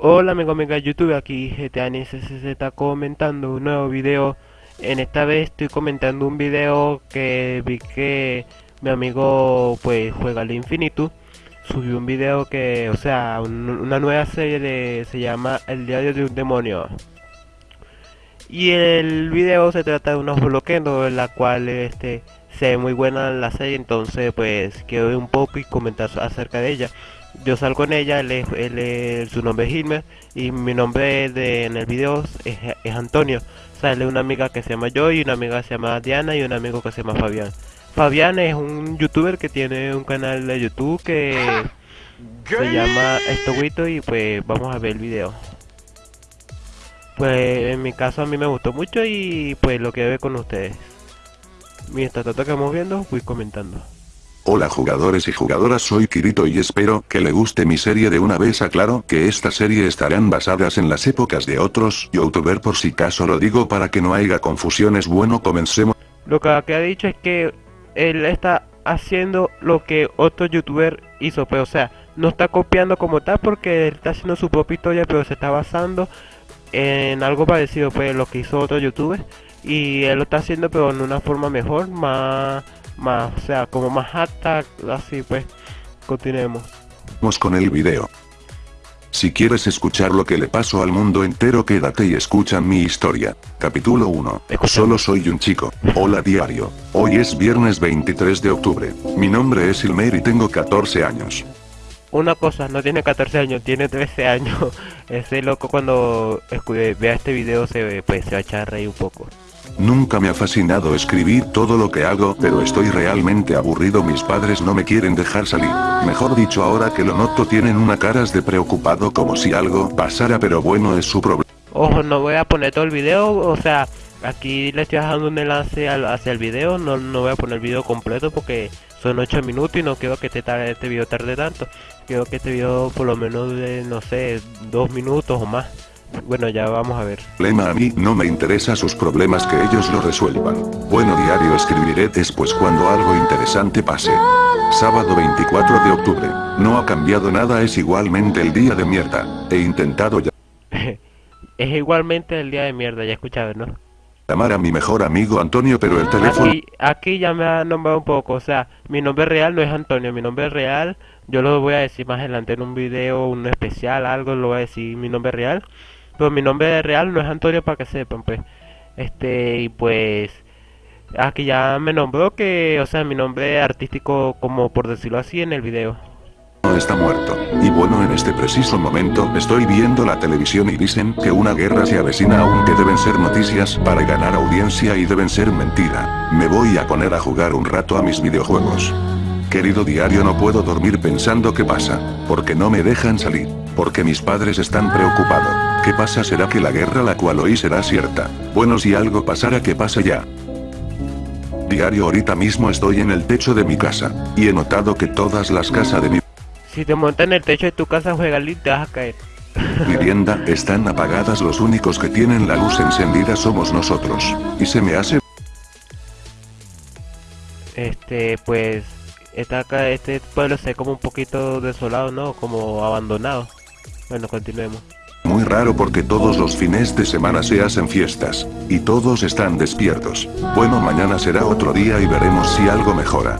Hola amigo amiga YouTube, aquí GTANSS está comentando un nuevo video. En esta vez estoy comentando un video que vi que mi amigo pues juega al infinito. Subió un video que, o sea, una nueva serie se llama El diario de un demonio. Y el video se trata de unos bloqueos en la cual este se ve muy buena la serie Entonces pues quiero ver un poco y comentar acerca de ella yo salgo con ella, él su nombre es Hilmer y mi nombre de, en el video es, Antonio. Sale una amiga que se llama Joy, una amiga que se llama Diana y un amigo que se llama Fabián. Fabián es un youtuber que tiene un canal de YouTube que se llama Estoguito y pues vamos a ver el video. Pues en mi caso a mí me gustó mucho y pues lo que ver con ustedes. Mientras tanto que vamos viendo, voy comentando. Hola jugadores y jugadoras soy Kirito y espero que le guste mi serie de una vez. Aclaro que esta serie estarán basadas en las épocas de otros youtuber por si caso lo digo para que no haya confusiones. Bueno comencemos. Lo que ha dicho es que él está haciendo lo que otro youtuber hizo, pero o sea, no está copiando como tal porque él está haciendo su propia historia pero se está basando en algo parecido pues lo que hizo otro youtuber. Y él lo está haciendo pero en una forma mejor, más más, o sea, como más alta, así pues, continuemos. Vamos con el video. Si quieres escuchar lo que le pasó al mundo entero quédate y escucha mi historia. Capítulo 1. Solo soy un chico. Hola diario. Hoy es viernes 23 de octubre. Mi nombre es Ilmer y tengo 14 años. Una cosa, no tiene 14 años, tiene 13 años. Ese loco cuando vea este video se, pues, se va a echar reír un poco. Nunca me ha fascinado escribir todo lo que hago, pero estoy realmente aburrido mis padres no me quieren dejar salir. Mejor dicho ahora que lo noto tienen una caras de preocupado como si algo pasara pero bueno es su problema. Ojo, no voy a poner todo el video, o sea, aquí le estoy dejando un enlace hacia el video, no, no voy a poner el video completo porque son 8 minutos y no quiero que este, este video tarde tanto. Quiero que este video por lo menos de, no sé, 2 minutos o más. Bueno, ya vamos a ver. Lema a mí no me interesa sus problemas que ellos lo resuelvan. Bueno diario escribiré después cuando algo interesante pase. Sábado 24 de octubre. No ha cambiado nada es igualmente el día de mierda. He intentado ya. es igualmente el día de mierda, ya escuchado, ¿no? Llamar a mi mejor amigo Antonio pero el teléfono... Aquí, aquí ya me ha nombrado un poco, o sea, mi nombre real no es Antonio, mi nombre real, yo lo voy a decir más adelante en un video, un especial, algo, lo voy a decir mi nombre real. Pero mi nombre real no es Antonio para que sepan, pues. Este, y pues aquí ya me nombró que, o sea, mi nombre artístico, como por decirlo así, en el video. Está muerto. Y bueno, en este preciso momento estoy viendo la televisión y dicen que una guerra se avecina aunque deben ser noticias para ganar audiencia y deben ser mentira. Me voy a poner a jugar un rato a mis videojuegos. Querido diario no puedo dormir pensando qué pasa, porque no me dejan salir, porque mis padres están preocupados. ¿Qué pasa? ¿Será que la guerra la cual oí será cierta? Bueno si algo pasara que pase ya. Diario ahorita mismo estoy en el techo de mi casa, y he notado que todas las casas de mi... Si te montas en el techo de tu casa juega te vas a caer. Vivienda, están apagadas los únicos que tienen la luz encendida somos nosotros, y se me hace... Este, pues está acá, este pueblo se ve como un poquito desolado, ¿no? Como abandonado. Bueno, continuemos. Muy raro porque todos los fines de semana se hacen fiestas, y todos están despiertos. Bueno mañana será otro día y veremos si algo mejora.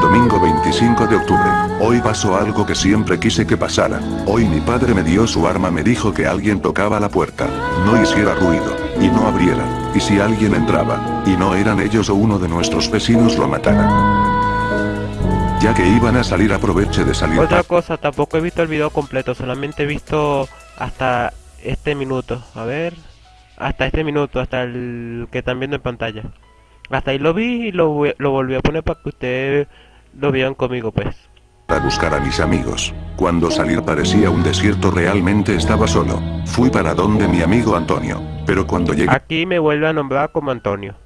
Domingo 25 de octubre. Hoy pasó algo que siempre quise que pasara. Hoy mi padre me dio su arma me dijo que alguien tocaba la puerta. No hiciera ruido. Y no abriera. Y si alguien entraba, y no eran ellos o uno de nuestros vecinos lo matara. Ya que iban a salir aproveche de salir. Otra cosa, tampoco he visto el video completo, solamente he visto hasta este minuto. A ver, hasta este minuto, hasta el que están viendo en pantalla. Hasta ahí lo vi y lo, lo volví a poner para que ustedes lo vean conmigo pues. A buscar a mis amigos. Cuando salir parecía un desierto realmente estaba solo. Fui para donde mi amigo Antonio. Pero cuando llegué... Aquí me vuelve a nombrar como Antonio.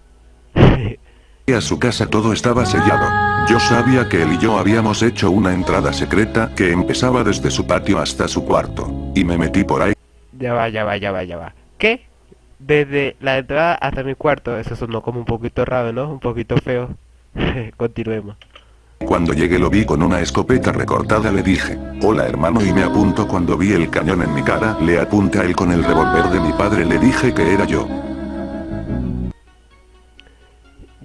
a su casa todo estaba sellado. Yo sabía que él y yo habíamos hecho una entrada secreta que empezaba desde su patio hasta su cuarto. Y me metí por ahí. Ya va, ya va, ya va, ya va. ¿Qué? Desde la entrada hasta mi cuarto. Eso sonó como un poquito raro, ¿no? Un poquito feo. Continuemos. Cuando llegué lo vi con una escopeta recortada le dije, hola hermano y me apunto cuando vi el cañón en mi cara, le apunté a él con el revólver de mi padre le dije que era yo.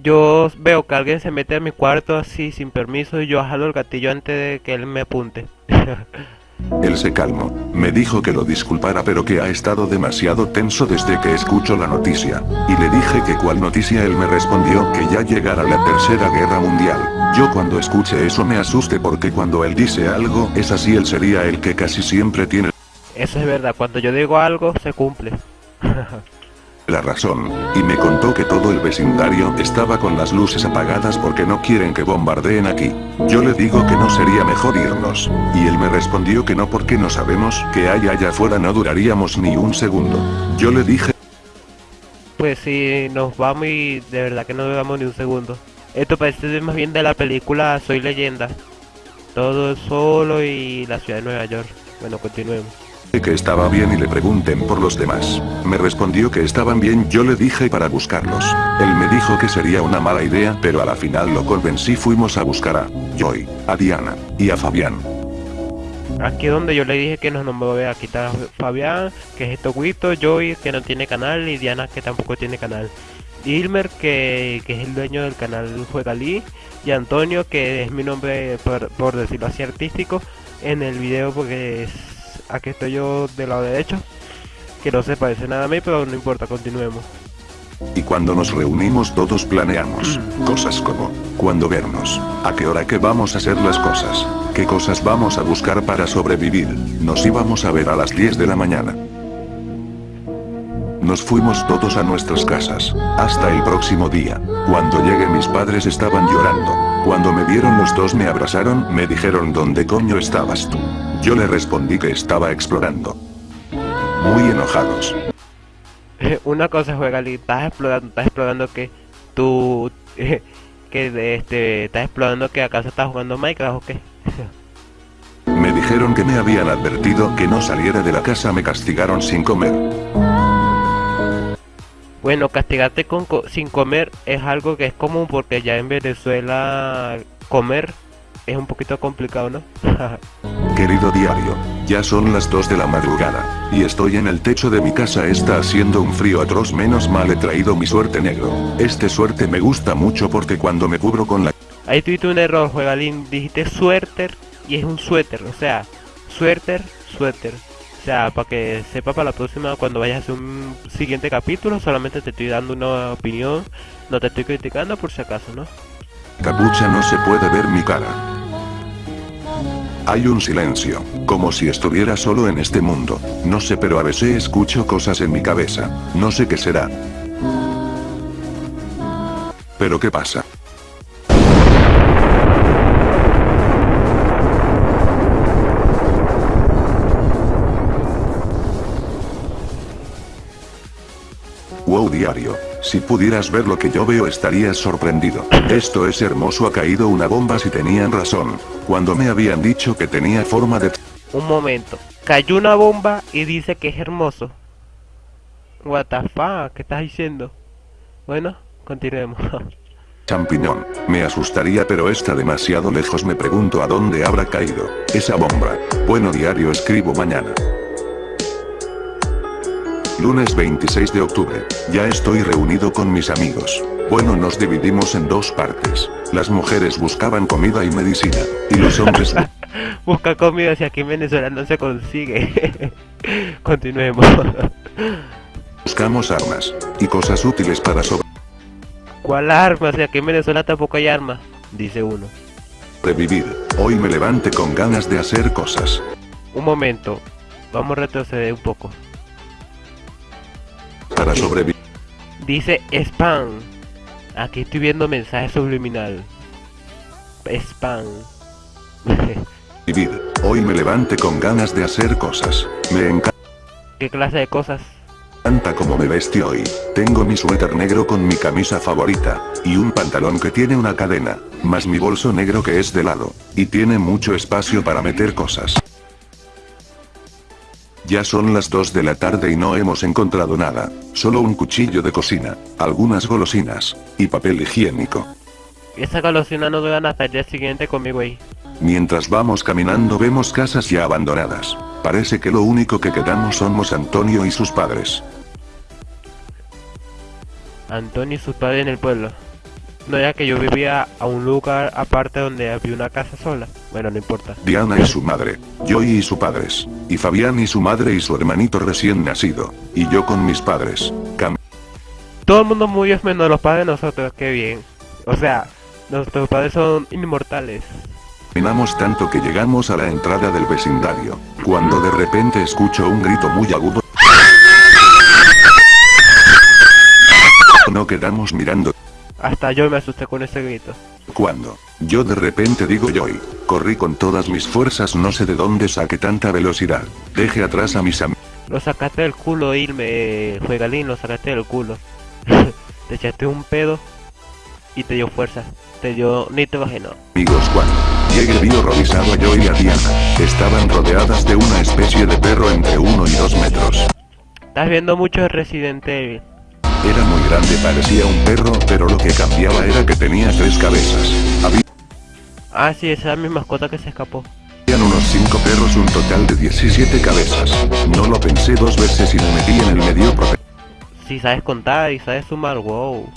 Yo veo que alguien se mete a mi cuarto así sin permiso y yo jalo el gatillo antes de que él me apunte. Él se calmó, me dijo que lo disculpara pero que ha estado demasiado tenso desde que escucho la noticia, y le dije que cuál noticia él me respondió que ya llegara la tercera guerra mundial. Yo cuando escuche eso me asuste porque cuando él dice algo es así él sería el que casi siempre tiene Eso es verdad, cuando yo digo algo se cumple. la razón, y me contó que todo el vecindario estaba con las luces apagadas porque no quieren que bombardeen aquí. Yo le digo que no sería mejor irnos, y él me respondió que no porque no sabemos que hay allá afuera no duraríamos ni un segundo. Yo le dije... Pues si nos vamos y de verdad que no duramos ni un segundo. Esto parece más bien de la película Soy Leyenda. Todo solo y la ciudad de Nueva York. Bueno, continuemos que estaba bien y le pregunten por los demás. Me respondió que estaban bien yo le dije para buscarlos. Él me dijo que sería una mala idea pero a la final lo convencí fuimos a buscar a Joy, a Diana, y a Fabián. Aquí donde yo le dije que nos nombró a quitar a Fabián, que es Toguito, Joy que no tiene canal y Diana que tampoco tiene canal. Ilmer que, que es el dueño del canal Juegalí y Antonio que es mi nombre por, por decirlo así artístico en el video porque es aquí estoy yo del lado derecho, que no se parece nada a mí, pero no importa, continuemos. Y cuando nos reunimos todos planeamos, mm. cosas como, cuándo vernos, a qué hora que vamos a hacer las cosas, qué cosas vamos a buscar para sobrevivir, nos íbamos a ver a las 10 de la mañana. Nos fuimos todos a nuestras casas, hasta el próximo día. Cuando llegué mis padres estaban llorando. Cuando me vieron los dos me abrazaron, me dijeron ¿dónde coño estabas tú? Yo le respondí que estaba explorando. Muy enojados. Una cosa juega estás explorando, estás explorando que tú que este estás explorando que acaso estás jugando Minecraft o qué. me dijeron que me habían advertido que no saliera de la casa, me castigaron sin comer. Bueno, castigarte con sin comer es algo que es común porque ya en Venezuela comer es un poquito complicado, ¿no? Querido diario, ya son las 2 de la madrugada, y estoy en el techo de mi casa está haciendo un frío atroz menos mal he traído mi suerte negro. Este suerte me gusta mucho porque cuando me cubro con la... Ahí tuviste un error, juegalín, dijiste suéter y es un suéter, o sea, suéter, suéter. O sea, para que sepa para la próxima cuando vayas a hacer un siguiente capítulo, solamente te estoy dando una opinión, no te estoy criticando por si acaso, ¿no? Capucha no se puede ver mi cara. Hay un silencio, como si estuviera solo en este mundo. No sé pero a veces escucho cosas en mi cabeza. No sé qué será. ¿Pero qué pasa? Wow diario. Si pudieras ver lo que yo veo estarías sorprendido. Esto es hermoso ha caído una bomba si tenían razón. Cuando me habían dicho que tenía forma de... Un momento. Cayó una bomba y dice que es hermoso. What the fuck, ¿qué estás diciendo? Bueno, continuemos. Champiñón, me asustaría pero está demasiado lejos me pregunto a dónde habrá caído, esa bomba. Bueno diario escribo mañana. Lunes 26 de octubre. Ya estoy reunido con mis amigos. Bueno nos dividimos en dos partes. Las mujeres buscaban comida y medicina. Y los hombres... Busca comida si aquí en Venezuela no se consigue. Continuemos. Buscamos armas. Y cosas útiles para sobre... ¿Cuál arma? Si aquí en Venezuela tampoco hay armas. Dice uno. Revivir. Hoy me levante con ganas de hacer cosas. Un momento. Vamos a retroceder un poco para sobrevivir. Dice spam. Aquí estoy viendo mensaje subliminal. Spam. Vivir. Hoy me levante con ganas de hacer cosas. Me encanta. ¿Qué clase de cosas? Encanta como me vestí hoy. Tengo mi suéter negro con mi camisa favorita. Y un pantalón que tiene una cadena. Más mi bolso negro que es de lado. Y tiene mucho espacio para meter cosas. Ya son las 2 de la tarde y no hemos encontrado nada, solo un cuchillo de cocina, algunas golosinas, y papel higiénico. Esa golosina no duran hasta el día siguiente conmigo ahí. Mientras vamos caminando vemos casas ya abandonadas. Parece que lo único que quedamos somos Antonio y sus padres. Antonio y sus padres en el pueblo. No era que yo vivía a un lugar aparte donde había una casa sola. Bueno, no importa. Diana y su madre, Joy y sus padres, y Fabián y su madre y su hermanito recién nacido, y yo con mis padres. Cam Todo el mundo murió menos los padres de nosotros, qué bien. O sea, nuestros padres son inmortales. Caminamos tanto que llegamos a la entrada del vecindario, cuando de repente escucho un grito muy agudo. No quedamos mirando Hasta yo me asusté con ese grito. cuando, yo de repente digo Joy, corrí con todas mis fuerzas no sé de dónde saqué tanta velocidad, deje atrás a mis am- Lo sacaste del culo, Irme, Juegalín, lo sacaste del culo. te echaste un pedo y te dio fuerza. Te dio nitrógeno. amigos cuando, llegué vi horrorizado a Joy y a Diana, estaban rodeadas de una especie de perro entre 1 y 2 metros. Estás viendo mucho Resident Evil. Era muy grande parecía un perro pero lo que cambiaba era que tenía tres cabezas. Había Ah, sí, esa es mi mascota que se escapó. Habían unos 5 perros, un total de 17 cabezas. No lo pensé dos veces y me metí en el medio Si sabes contar y sabes sumar, wow.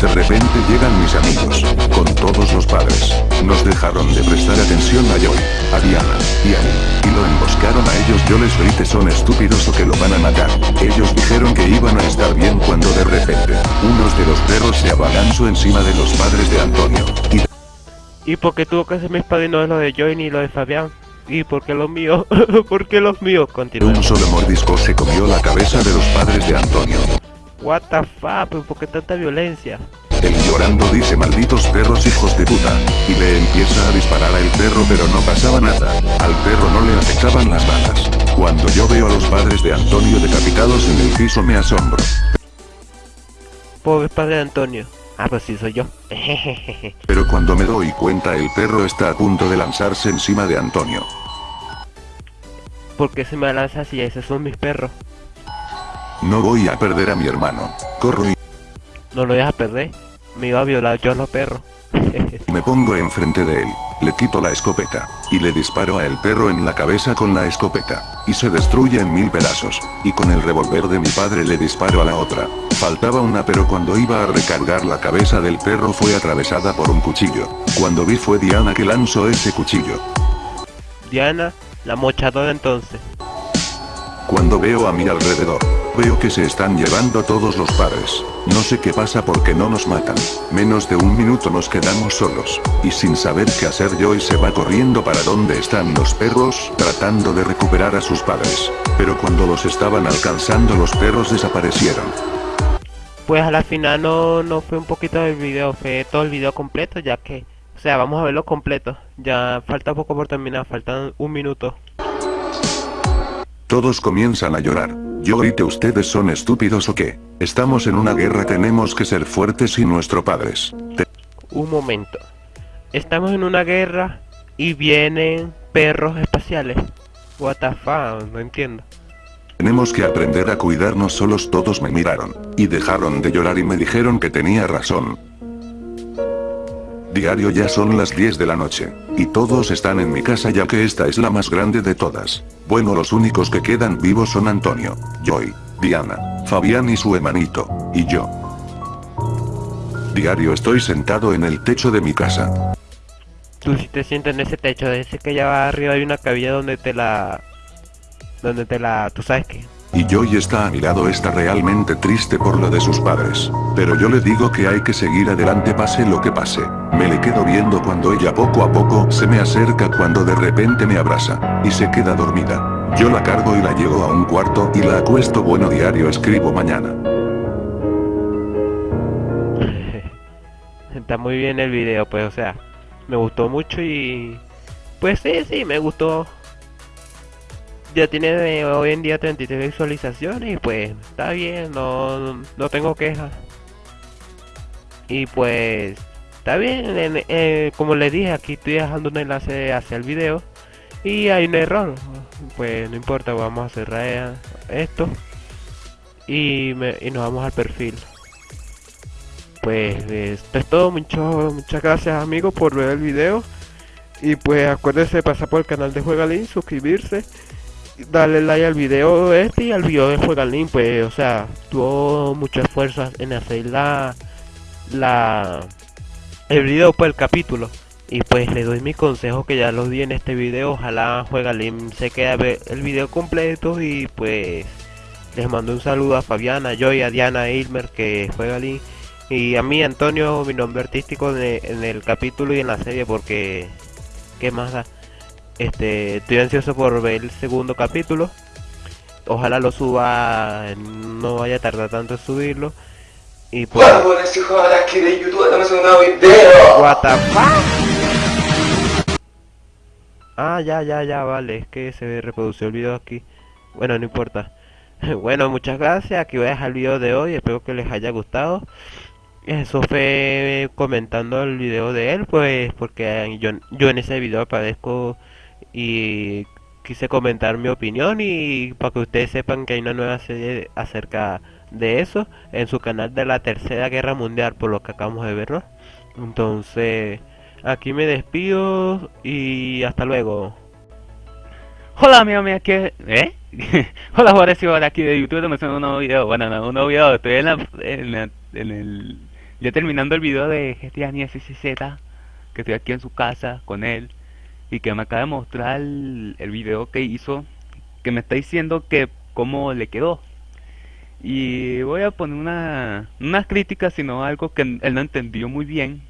De repente llegan mis amigos, con todos los padres. Nos dejaron de prestar atención a Joy, a Diana, y a mí, y lo emboscaron a ellos. Yo les grité son estúpidos o que lo van a matar. Ellos dijeron que iban a estar bien cuando de repente, unos de los perros se abalanzó encima de los padres de Antonio, y ¿Y por qué tuvo que ser mis padrinos lo de Joy y lo de Fabián? ¿Y por qué los míos? ¿Por qué los míos? Continúa. un solo mordisco se comió la cabeza de los padres de Antonio. What the fuck, ¿Pero ¿por qué tanta violencia? Él llorando dice malditos perros hijos de puta, y le empieza a disparar al perro pero no pasaba nada, al perro no le afectaban las balas. Cuando yo veo a los padres de Antonio decapitados en el piso me asombro, Pobre padre de Antonio. Ah, pues sí, soy yo. pero cuando me doy cuenta el perro está a punto de lanzarse encima de Antonio. ¿Por qué se me lanza así? Esos son mis perros. No voy a perder a mi hermano, corro y No lo dejas perder. Me iba a violar yo a los perros. me pongo enfrente de él, le quito la escopeta, y le disparo a el perro en la cabeza con la escopeta, y se destruye en mil pedazos, y con el revólver de mi padre le disparo a la otra. Faltaba una pero cuando iba a recargar la cabeza del perro fue atravesada por un cuchillo. Cuando vi fue Diana que lanzó ese cuchillo. Diana, la mochadora entonces. Cuando veo a mi alrededor, veo que se están llevando todos los padres. No sé qué pasa porque no nos matan. Menos de un minuto nos quedamos solos, y sin saber qué hacer Joy se va corriendo para donde están los perros, tratando de recuperar a sus padres. Pero cuando los estaban alcanzando los perros desaparecieron. Pues a la final no, no fue un poquito del video, fue todo el video completo, ya que... O sea, vamos a verlo completo. Ya falta poco por terminar, faltan un minuto. Todos comienzan a llorar. Yo grité ustedes son estúpidos o qué. Estamos en una guerra tenemos que ser fuertes y nuestros padres. Te- Un momento. Estamos en una guerra y vienen perros espaciales. What the fuck, no entiendo. tenemos que aprender a cuidarnos solos todos me miraron. Y dejaron de llorar y me dijeron que tenía razón. Diario ya son las 10 de la noche. Y todos están en mi casa ya que esta es la más grande de todas. Bueno los únicos que quedan vivos son Antonio, Joy, Diana, Fabián y su hermanito, y yo. Diario estoy sentado en el techo de mi casa. Tú si te sientes en ese techo, ese que allá arriba hay una cabilla donde te la... Donde te la... Tú sabes que... Y Joy está a mi lado está realmente triste por lo de sus padres. Pero yo le digo que hay que seguir adelante pase lo que pase. Me le quedo viendo cuando ella poco a poco se me acerca cuando de repente me abraza. Y se queda dormida. Yo la cargo y la llevo a un cuarto y la acuesto bueno diario escribo mañana. Está muy bien el video, pues, o sea, me gustó mucho y... Pues sí, sí, me gustó. Ya tiene hoy en día 33 visualizaciones y pues está bien, no, no tengo quejas. Y pues está bien, en- como les dije, aquí estoy dejando un enlace hacia el video y hay un error. Pues no importa, vamos a cerrar esto y, me- y nos vamos al perfil. pues esto es todo, mucho, muchas gracias amigos por ver el video. Y pues acuérdense de pasar por el canal de Juegalin, suscribirse, darle like al video este y al video de Juegalin, pues o sea, tuvo mucho esfuerzo en hacer la, la el video por el capítulo. Y pues le doy mi consejo que ya los di en este video. Ojalá Juegalin se quede el video completo. Y pues les mando un saludo a Fabiana, Joy, a Diana Ilmer que juega Y a mí Antonio, mi nombre artístico en el capítulo y en la serie porque... ¿Qué más da? Este, estoy ansioso por ver el segundo capítulo. Ojalá lo suba, no vaya a tardar tanto en subirlo. Y pues... aquí de YouTube, un video. What the fuck? Ah, ya, ya, ya, vale, es que se reprodució el video aquí. Bueno, no importa. bueno, muchas gracias, aquí voy a dejar el video de hoy, espero que les haya gustado. Eso fue comentando el video de él, pues porque yo, yo en ese video aparezco y quise comentar mi opinión y para que ustedes sepan que hay una nueva serie acerca de eso en su canal de la Tercera Guerra Mundial, por lo que acabamos de ver, ¿no? Entonces, aquí me despido y hasta luego. Hola, mi amigo, ¿qué? ¿Eh? Hola, jugadores y aquí de YouTube, haciendo un nuevo video. Bueno, no, un nuevo video, estoy en, la, en, en el... Ya terminando el video de GTA Ni SCZ, que estoy aquí en su casa con él, y que me acaba de mostrar el, video que hizo, que me está diciendo que cómo le quedó. Y voy a poner una, unas críticas, sino algo que él no entendió muy bien.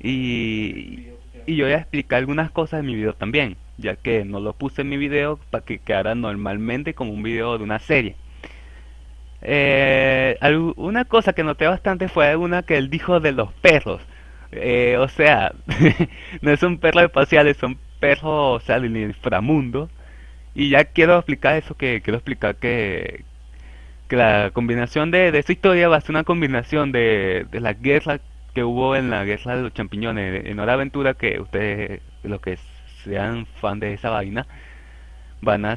Y, y yo voy a explicar algunas cosas en mi video también ya que no lo puse en mi video para que quedara normalmente como un video de una serie. Eh, una cosa que noté bastante fue una que él dijo de los perros. Eh, o sea, no son perros espaciales, son perros o sea, del inframundo. Y ya quiero explicar eso, que quiero explicar que, que la combinación de, de esta historia va a ser una combinación de, de la guerra que hubo en la guerra de los champiñones en Hora Aventura, que ustedes, lo que es sean fan de esa vaina, van a,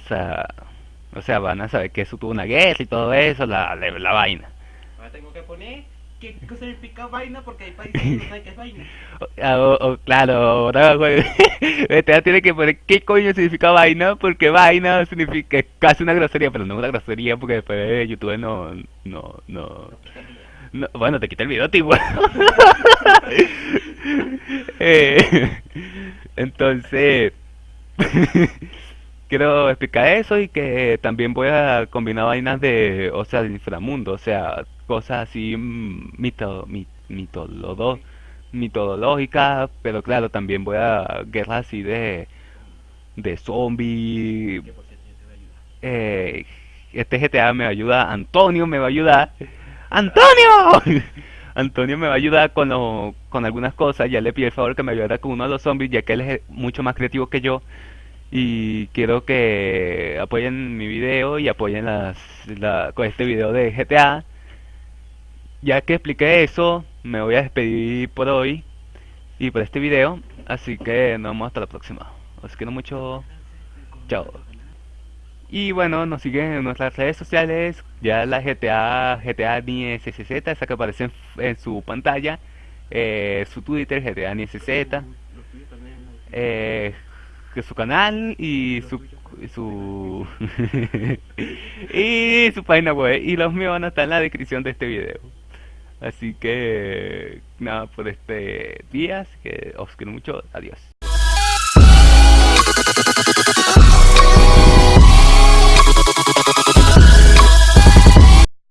o sea, van a saber que eso tuvo una guerra y todo eso, la, la, vaina. Ahora tengo que poner qué significa vaina porque hay países que no saben qué es vaina. Ah, claro, ahora este tiene que poner qué coño significa vaina porque vaina significa casi una grosería, pero no una grosería porque después YouTube no, no, no. no bueno, te quita el video, tipo. eh, entonces, quiero explicar eso y que también voy a combinar vainas de, o sea, del inframundo, o sea, cosas así mito, mitológicas, pero claro, también voy a guerras así de, de zombies. Eh, este GTA me ayuda, Antonio me va a ayudar. ¡Antonio! Antonio me va a ayudar con, con algunas cosas. Ya le pido el favor que me ayudara con uno de los zombies, ya que él es mucho más creativo que yo. Y quiero que apoyen mi video y apoyen las, con este video de GTA. Ya que expliqué eso, me voy a despedir por hoy y por este video. Así que nos vemos hasta la próxima. Os quiero mucho. Chao. Y bueno, nos siguen en nuestras redes sociales, ya la GTA, GTA NISCZ, esa que aparece en, su pantalla, eh, su Twitter, GTA NISCZ, eh, su canal y su su y su página web y los míos van a estar en la descripción de este video así que nada por este día que os quiero mucho. Adiós